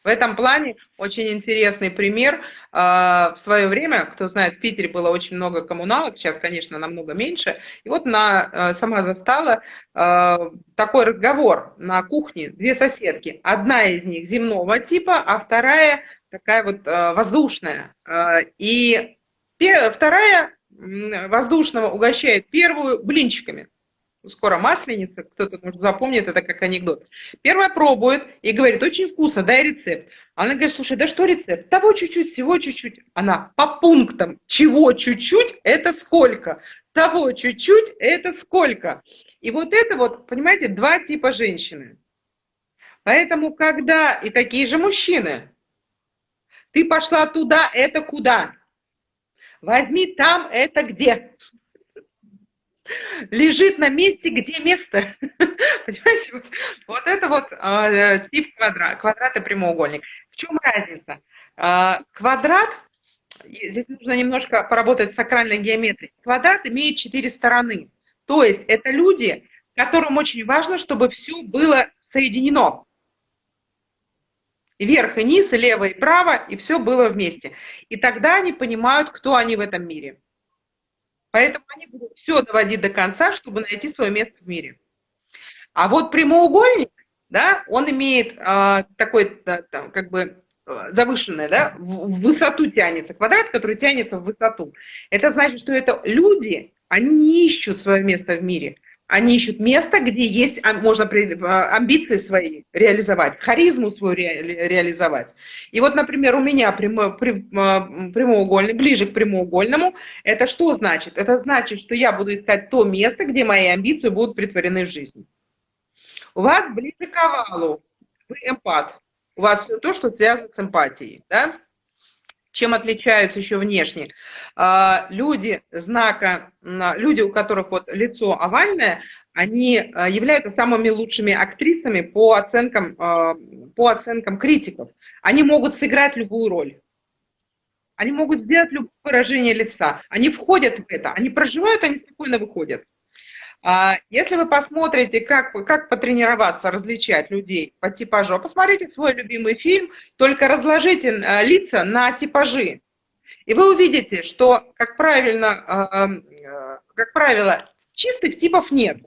В этом плане очень интересный пример. А, в свое время, кто знает, в Питере было очень много коммуналок, сейчас, конечно, намного меньше. И вот она а, сама застала а, такой разговор на кухне. Две соседки. Одна из них земного типа, а вторая такая вот воздушная. И вторая воздушного угощает первую блинчиками скоро масленица, кто-то, может, запомнит это как анекдот. Первая пробует и говорит, очень вкусно, дай рецепт. Она говорит, слушай, да что рецепт? Того чуть-чуть, всего чуть-чуть. Она по пунктам, чего чуть-чуть, это сколько? Того чуть-чуть, это сколько? И вот это вот, понимаете, два типа женщины. Поэтому, когда и такие же мужчины, ты пошла туда, это куда? Возьми там, это где? лежит на месте, где место. Понимаете, вот, вот это вот э, тип квадрат, квадрат и прямоугольник. В чем разница? Э, квадрат, здесь нужно немножко поработать с сакральной геометрией. Квадрат имеет четыре стороны. То есть это люди, которым очень важно, чтобы все было соединено. Вверх и низ, и лево, и право, и все было вместе. И тогда они понимают, кто они в этом мире. Поэтому они будут все доводить до конца, чтобы найти свое место в мире. А вот прямоугольник, да, он имеет э, такой, да, там, как бы, завышенное, да, в высоту тянется, квадрат, который тянется в высоту. Это значит, что это люди, они не ищут свое место в мире, они ищут место, где есть, а, можно а, амбиции свои реализовать, харизму свою ре, реализовать. И вот, например, у меня прямо, прямоугольный, ближе к прямоугольному, это что значит? Это значит, что я буду искать то место, где мои амбиции будут притворены в жизнь. У вас ближе к овалу, вы эмпат, у вас все то, что связано с эмпатией, да? Чем отличаются еще внешне? А, люди знака, люди, у которых вот лицо овальное, они а, являются самыми лучшими актрисами по оценкам, а, по оценкам критиков. Они могут сыграть любую роль. Они могут сделать любое выражение лица. Они входят в это, они проживают, они спокойно выходят. А если вы посмотрите, как, как потренироваться, различать людей по типажу, посмотрите свой любимый фильм, только разложите э, лица на типажи. И вы увидите, что, как, правильно, э, э, как правило, чистых типов нет.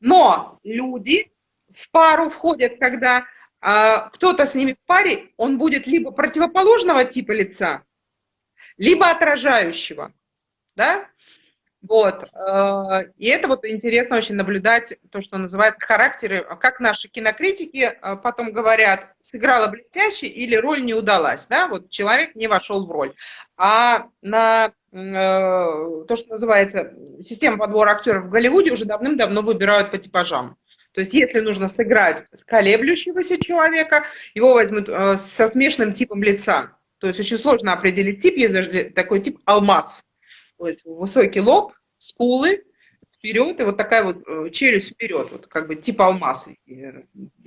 Но люди в пару входят, когда кто-то с ними в паре, он будет либо противоположного типа лица, либо отражающего. Да? Вот. Э, и это вот интересно очень наблюдать, то, что называется характеры, как наши кинокритики э, потом говорят, сыграла блестяще или роль не удалась, да, вот человек не вошел в роль. А на э, то, что называется система подбора актеров в Голливуде уже давным-давно выбирают по типажам. То есть если нужно сыграть колеблющегося человека, его возьмут со смешанным типом лица. То есть очень сложно определить тип, есть даже такой тип алмаз то высокий лоб, скулы вперед, и вот такая вот э, челюсть вперед, вот как бы тип алмаз, э,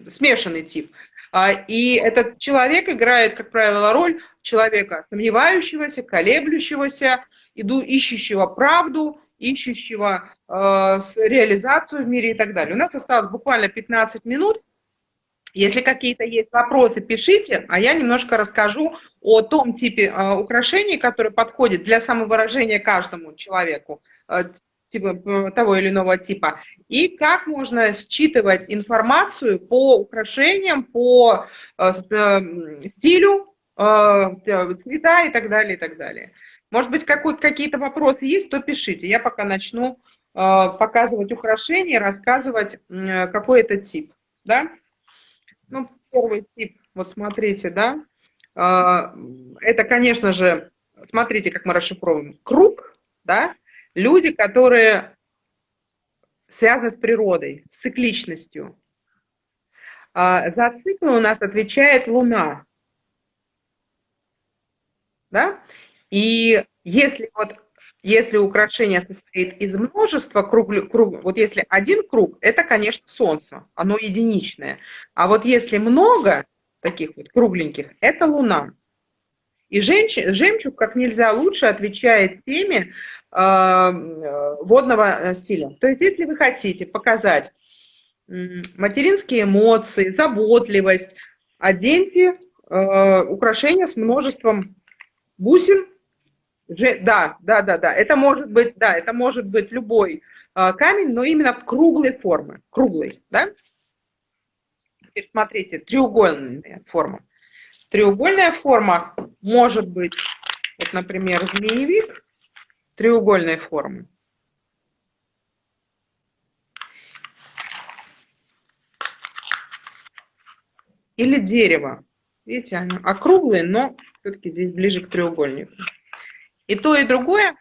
смешанный тип. А, и этот человек играет, как правило, роль человека сомневающегося, колеблющегося, иду, ищущего правду, ищущего э, реализацию в мире и так далее. У нас осталось буквально 15 минут. Если какие-то есть вопросы, пишите, а я немножко расскажу о том типе э, украшений, который подходит для самовыражения каждому человеку э, типа, того или иного типа, и как можно считывать информацию по украшениям, по э, стилю, цвета и так далее, и так далее. Может быть, какие-то вопросы есть, то пишите. Я пока начну показывать украшения, рассказывать, какой это тип. Да? Ну, первый тип, вот смотрите, да, это, конечно же, смотрите, как мы расшифровываем, круг, да, люди, которые связаны с природой, с цикличностью. А, за циклы у нас отвечает Луна. Да? И если вот если украшение состоит из множества круг, круг, вот если один круг, это, конечно, Солнце, оно единичное. А вот если много таких вот кругленьких, это Луна. И женщин, жемчуг как нельзя лучше отвечает теме э, водного стиля. То есть, если вы хотите показать материнские эмоции, заботливость, оденьте э, украшения с множеством бусин, да, да, да, да. Это может быть, да, это может быть любой э, камень, но именно круглой формы, круглый, да. Теперь смотрите, треугольная форма. Треугольная форма может быть, вот, например, змеевик треугольной формы. Или дерево. Видите, они округлые, но все-таки здесь ближе к треугольнику. И то, и другое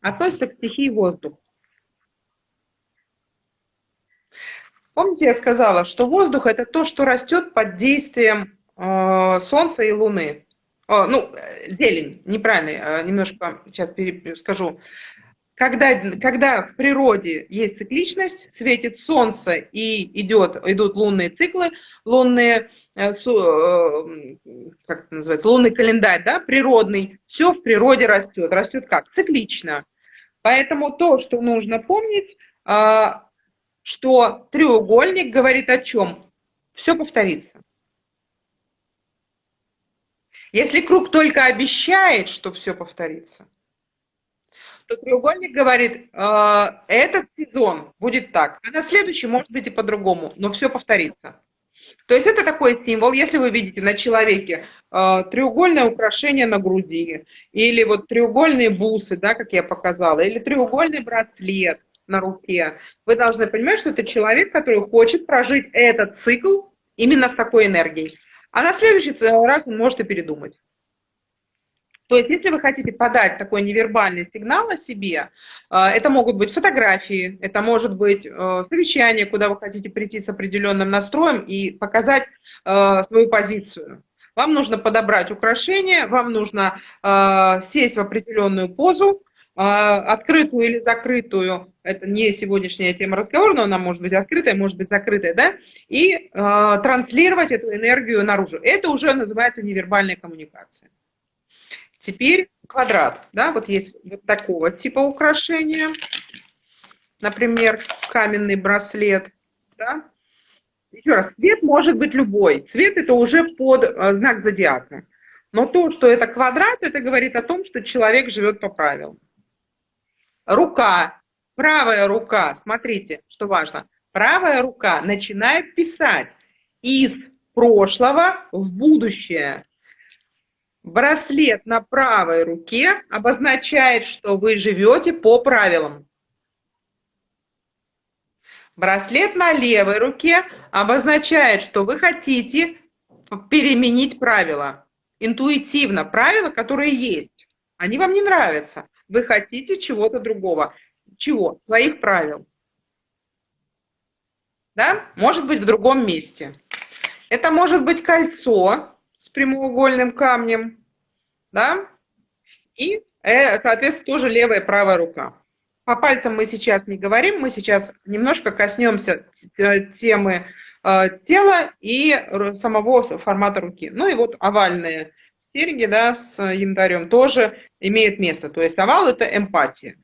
относится к стихии воздух. Помните, я сказала, что воздух – это то, что растет под действием э, Солнца и Луны. Э, ну, зелень, неправильно, э, немножко сейчас скажу. Когда, когда в природе есть цикличность, светит Солнце и идет, идут лунные циклы, лунные Э, э, как это называется, лунный календарь, да, природный, все в природе растет. Растет как? Циклично. Поэтому то, что нужно помнить, а, что треугольник говорит о чем? Все повторится. Если круг только обещает, что все повторится, то треугольник говорит, э, этот сезон будет так, а на следующий может быть и по-другому, но все повторится. То есть это такой символ, если вы видите на человеке э, треугольное украшение на груди, или вот треугольные бусы, да, как я показала, или треугольный браслет на руке, вы должны понимать, что это человек, который хочет прожить этот цикл именно с такой энергией. А на следующий раз он может и передумать. То есть, если вы хотите подать такой невербальный сигнал о себе, э, это могут быть фотографии, это может быть э, совещание, куда вы хотите прийти с определенным настроем и показать э, свою позицию. Вам нужно подобрать украшение, вам нужно сесть в определенную позу, открытую или закрытую, это не сегодняшняя тема разговора, но она может быть открытая, может быть закрытая, да, и транслировать эту энергию наружу. Это уже называется невербальная коммуникация. Теперь квадрат. Да, вот есть вот такого типа украшения. Например, каменный браслет. Да. Еще раз, цвет может быть любой. Цвет это уже под э, знак зодиака. Но то, что это квадрат, это говорит о том, что человек живет по правилам. Рука, правая рука, смотрите, что важно. Правая рука начинает писать из прошлого в будущее. Браслет на правой руке обозначает, что вы живете по правилам. Браслет на левой руке обозначает, что вы хотите переменить правила. Интуитивно правила, которые есть. Они вам не нравятся. Вы хотите чего-то другого. Чего? Своих правил. Да? Может быть в другом месте. Это может быть кольцо, с прямоугольным камнем, да, и, э, соответственно, тоже левая и правая рука. По пальцам мы сейчас не говорим, мы сейчас немножко коснемся э, темы э, тела и самого формата руки. Ну и вот овальные серьги, да, с янтарем тоже имеют место. То есть овал – это эмпатия.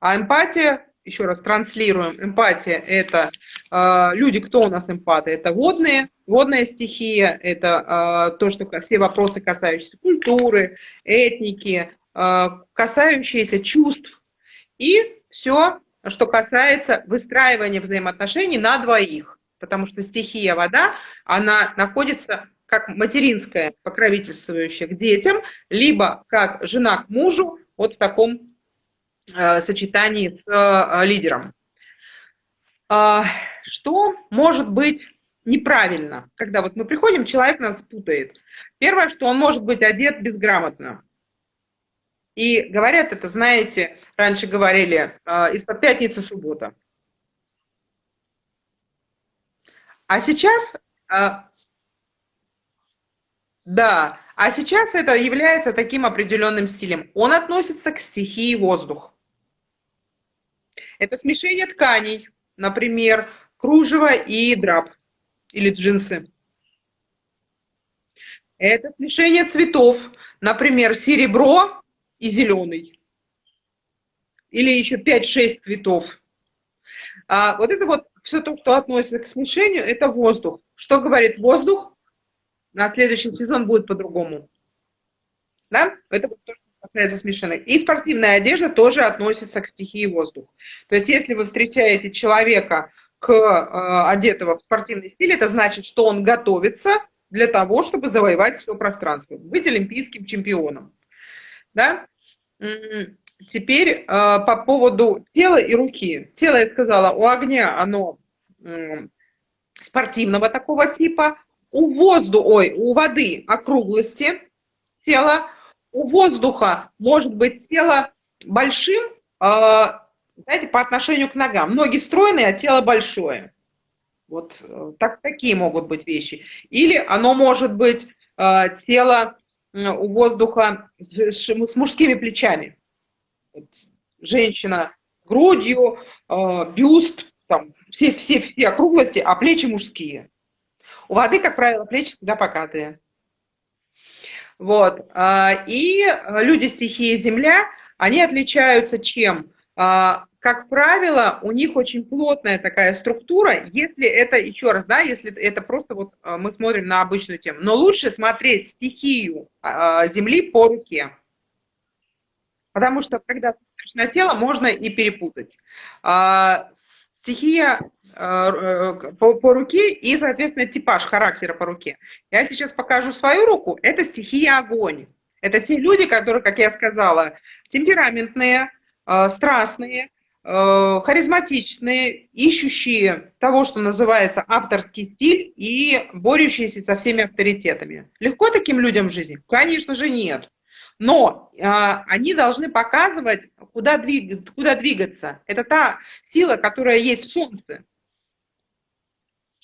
А эмпатия еще раз транслируем, эмпатия – это э, люди, кто у нас эмпаты? Это водные, водная стихия, это э, то, что все вопросы, касающиеся культуры, этники, э, касающиеся чувств. И все, что касается выстраивания взаимоотношений на двоих. Потому что стихия вода, она находится как материнская, покровительствующая к детям, либо как жена к мужу, вот в таком Э, сочетании с э, лидером. А, что может быть неправильно, когда вот мы приходим, человек нас путает? Первое, что он может быть одет безграмотно. И говорят это, знаете, раньше говорили, э, из-под пятницы суббота. А сейчас, да, а сейчас это является таким определенным стилем. Он относится к стихии воздух. Это смешение тканей, например, кружево и драп или джинсы. Это смешение цветов, например, серебро и зеленый. Или еще 5-6 цветов. А вот это вот все то, что относится к смешению, это воздух. Что говорит воздух? На следующий сезон будет по-другому. Да? Это вот то, что касается смешанных. И спортивная одежда тоже относится к стихии воздух. То есть если вы встречаете человека к, э, одетого в спортивный стиль, это значит, что он готовится для того, чтобы завоевать все пространство, быть олимпийским чемпионом. Да? Теперь э, по поводу тела и руки. Тело, я сказала, у огня оно э, спортивного такого типа, у воздуха, ой, у воды округлости тела, у воздуха может быть тело большим, а, знаете, по отношению к ногам. Ноги стройные, а тело большое. Вот э, так, такие могут быть вещи. Или оно может быть э, тело у воздуха с, с мужскими плечами. Женщина грудью, э, бюст, там, все, все, все округлости, а плечи мужские. У воды, как правило, плечи всегда покатые. Вот. А, и люди стихии Земля, они отличаются чем? А, как правило, у них очень плотная такая структура, если это, еще раз, да, если это просто вот э, мы смотрим на обычную тему. Но лучше смотреть стихию Земли по руке. Потому что, когда смотришь на тело, можно и перепутать. А, стихия по, по руке и, соответственно, типаж характера по руке. Я сейчас покажу свою руку. Это стихия огонь. Это те люди, которые, как я сказала, темпераментные, страстные, Э, харизматичные, ищущие того, что называется авторский стиль и борющиеся со всеми авторитетами. Легко таким людям в жизни? Конечно же нет. Но э, они должны показывать, куда, двиг, куда двигаться. Это та сила, которая есть в Солнце.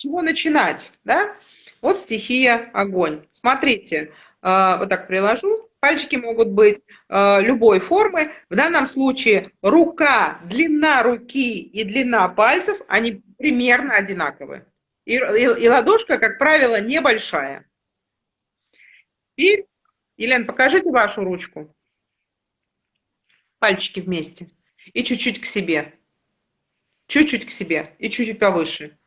Чего начинать? Да? Вот стихия огонь. Смотрите, э, вот так приложу. Пальчики могут быть э, любой формы. В данном случае рука, длина руки и длина пальцев, они примерно одинаковые. И, и, и ладошка, как правило, небольшая. Теперь, Елена, покажите вашу ручку. Пальчики вместе. И чуть-чуть к себе. Чуть-чуть к себе. И чуть-чуть повыше.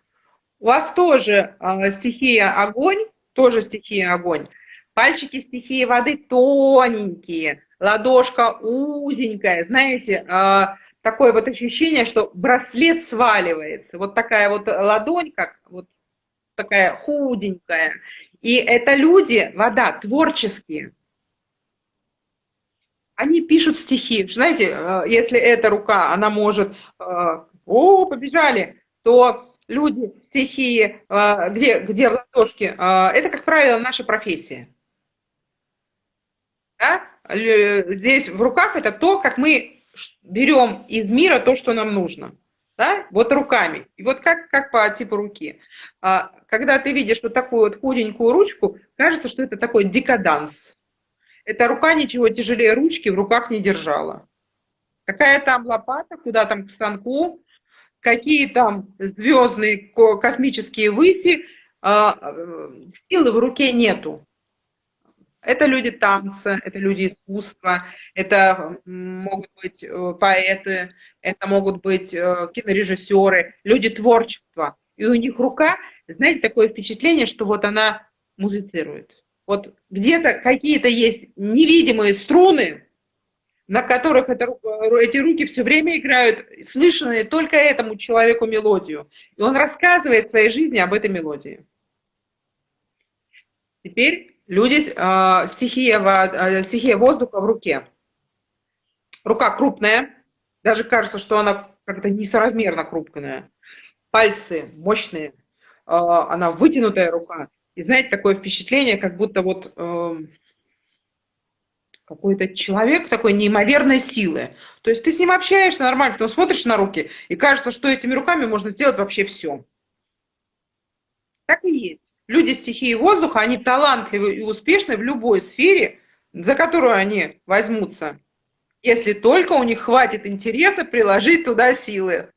У вас тоже э, стихия огонь, тоже стихия огонь. Пальчики стихии воды тоненькие, ладошка узенькая, знаете, а, такое вот ощущение, что браслет сваливается. Вот такая вот ладонь, как вот такая худенькая. И это люди, вода, творческие. Они пишут стихи. Знаете, а, если эта рука, она может, а, о, побежали, то люди, стихии, где, где в ладошке, это, как правило, наша профессия да, здесь в руках это то, как мы берем из мира то, что нам нужно. Да? Вот руками. И вот как, как по типу руки. А, когда ты видишь вот такую вот худенькую ручку, кажется, что это такой декаданс. Эта рука ничего тяжелее ручки в руках не держала. Какая там лопата, куда там к станку, какие там звездные космические выси, а, силы в руке нету. Это люди танца, это люди искусства, это могут быть э, поэты, это могут быть э, кинорежиссеры, люди творчества. И у них рука, знаете, такое впечатление, что вот она музицирует. Вот где-то какие-то есть невидимые струны, на которых это, эти руки все время играют слышанные только этому человеку мелодию. И он рассказывает в своей жизни об этой мелодии. Теперь Люди, э, стихия, э, стихия воздуха в руке. Рука крупная, даже кажется, что она как-то несоразмерно крупная. Пальцы мощные, э, она вытянутая рука. И знаете, такое впечатление, как будто вот э, какой-то человек такой неимоверной силы. То есть ты с ним общаешься нормально, потом смотришь на руки, и кажется, что этими руками можно сделать вообще все. Так и есть люди стихии воздуха, они талантливы и успешны в любой сфере, за которую они возьмутся, если только у них хватит интереса приложить туда силы.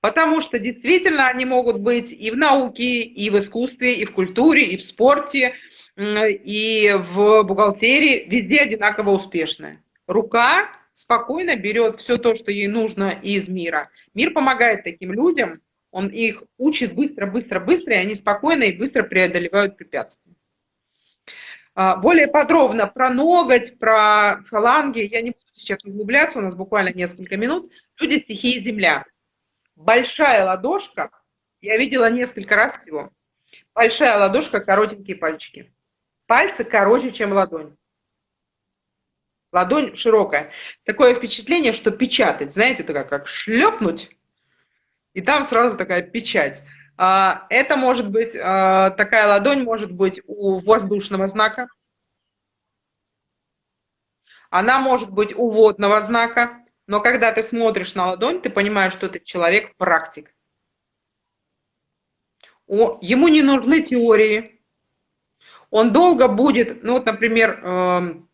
Потому что действительно они могут быть и в науке, и в искусстве, и в культуре, и в спорте, и в бухгалтерии, везде одинаково успешны. Рука спокойно берет все то, что ей нужно из мира. Мир помогает таким людям, он их учит быстро, быстро, быстро, и они спокойно и быстро преодолевают препятствия. А, более подробно про ноготь, про фаланги я не буду сейчас углубляться, у нас буквально несколько минут. Люди стихии земля. Большая ладошка, я видела несколько раз всего. Большая ладошка, коротенькие пальчики. Пальцы короче, чем ладонь. Ладонь широкая. Такое впечатление, что печатать, знаете, это как, шлепнуть и там сразу такая печать. А, это может быть, а, такая ладонь может быть у воздушного знака. Она может быть у водного знака. Но когда ты смотришь на ладонь, ты понимаешь, что это человек практик. Ему не нужны теории. Он долго будет, ну вот, например, эм,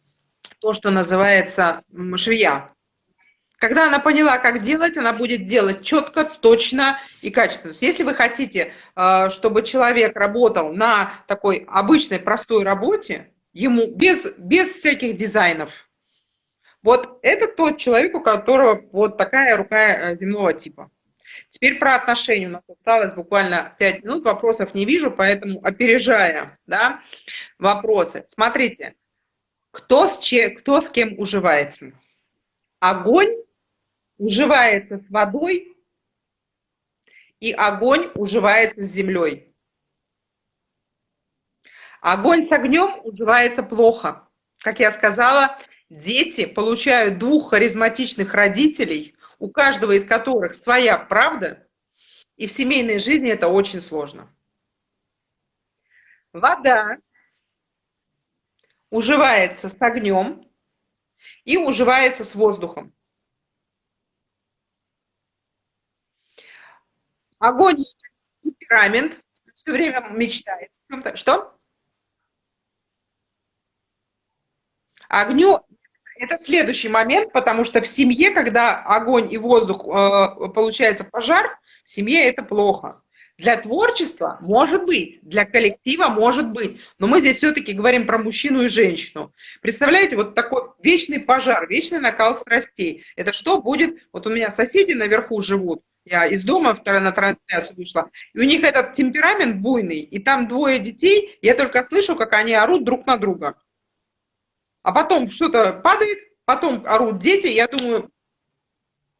то, что называется швея. Когда она поняла, как делать, она будет делать четко, точно и качественно. Если вы хотите, э, чтобы человек работал на такой обычной простой работе, ему без, без всяких дизайнов, Вот это тот человек, у которого вот такая рука э, земного типа. Теперь про отношения. У нас осталось буквально 5 минут, вопросов не вижу, поэтому опережая да, вопросы. Смотрите, кто с, че, кто с кем уживается? Огонь уживается с водой, и огонь уживается с землей. Огонь с огнем уживается плохо. Как я сказала, дети получают двух харизматичных родителей, у каждого из которых своя правда, и в семейной жизни это очень сложно. Вода уживается с огнем и уживается с воздухом. Огонь – темперамент, все время мечтает. Что? Огню это следующий момент, потому что в семье, когда огонь и воздух, э, получается пожар, в семье это плохо. Для творчества может быть, для коллектива может быть, но мы здесь все-таки говорим про мужчину и женщину. Представляете, вот такой вечный пожар, вечный накал страстей. Это что будет? Вот у меня соседи наверху живут, я из дома вторая на трансляцию вышла, и у них этот темперамент буйный, и там двое детей, я только слышу, как они орут друг на друга. А потом что-то падает, потом орут дети, я думаю,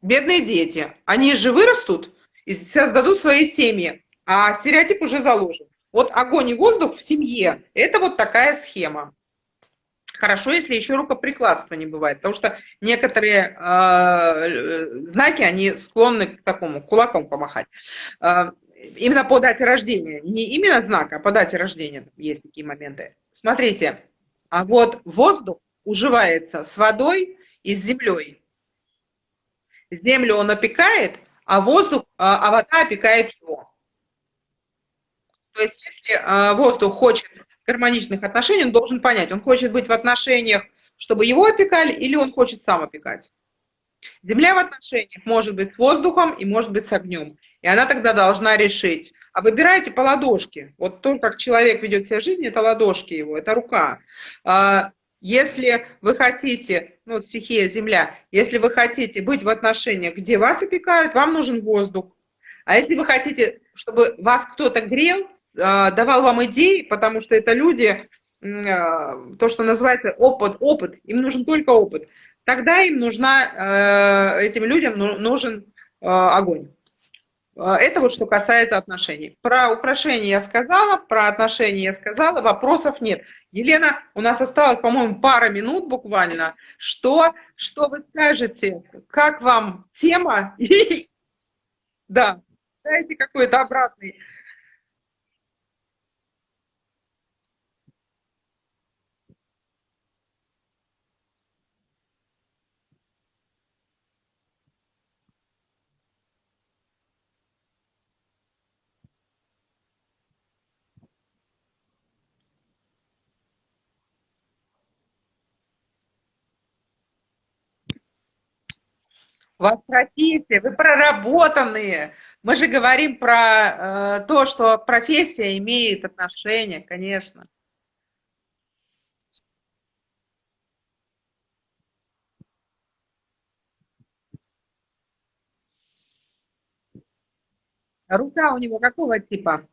бедные дети, они же вырастут и создадут свои семьи, а стереотип уже заложен. Вот огонь и воздух в семье – это вот такая схема. Хорошо, если еще рукоприкладства не бывает, потому что некоторые э, знаки, они склонны к такому, кулаком помахать. Э, именно по дате рождения. Не именно знак, а по дате рождения есть такие моменты. Смотрите, а вот воздух уживается с водой и с землей. Землю он опекает, а воздух, а, а вода опекает его. То есть, если а, воздух хочет гармоничных отношений, он должен понять, он хочет быть в отношениях, чтобы его опекали, или он хочет сам опекать. Земля в отношениях может быть с воздухом и может быть с огнем. И она тогда должна решить, а выбирайте по ладошке. Вот то, как человек ведет себя в жизни, это ладошки его, это рука. А, если вы хотите, ну, стихия Земля, если вы хотите быть в отношениях, где вас опекают, вам нужен воздух. А если вы хотите, чтобы вас кто-то грел, а, давал вам идеи, потому что это люди, а, то, что называется опыт, опыт, им нужен только опыт, тогда им нужна, этим людям нужен огонь. А, это вот что касается отношений. Про украшения я сказала, про отношения я сказала, вопросов нет. Елена, у нас осталось, по-моему, пара минут буквально. Что, что вы скажете? Как вам тема? Да, дайте какой-то обратный У вас профессия, вы проработанные. Мы же говорим про э, то, что профессия имеет отношение, конечно. Рука у него какого типа?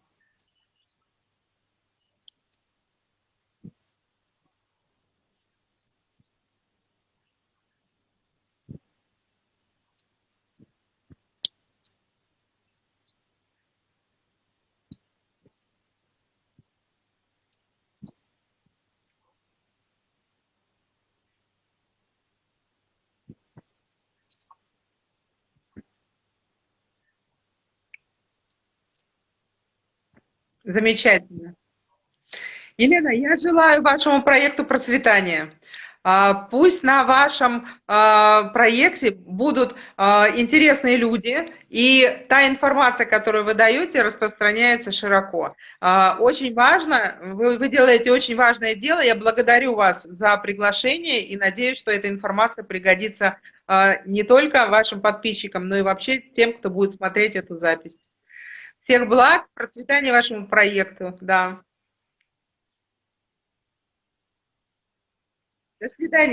Замечательно. Елена, я желаю вашему проекту процветания. А, пусть на вашем а, проекте будут а, интересные люди, и та информация, которую вы даете, распространяется широко. Очень важно, вы, вы делаете очень важное дело, я благодарю вас за приглашение и надеюсь, что эта информация пригодится не только вашим подписчикам, но и вообще тем, кто будет смотреть эту запись. Всех благ, процветания вашему проекту. Да. До свидания.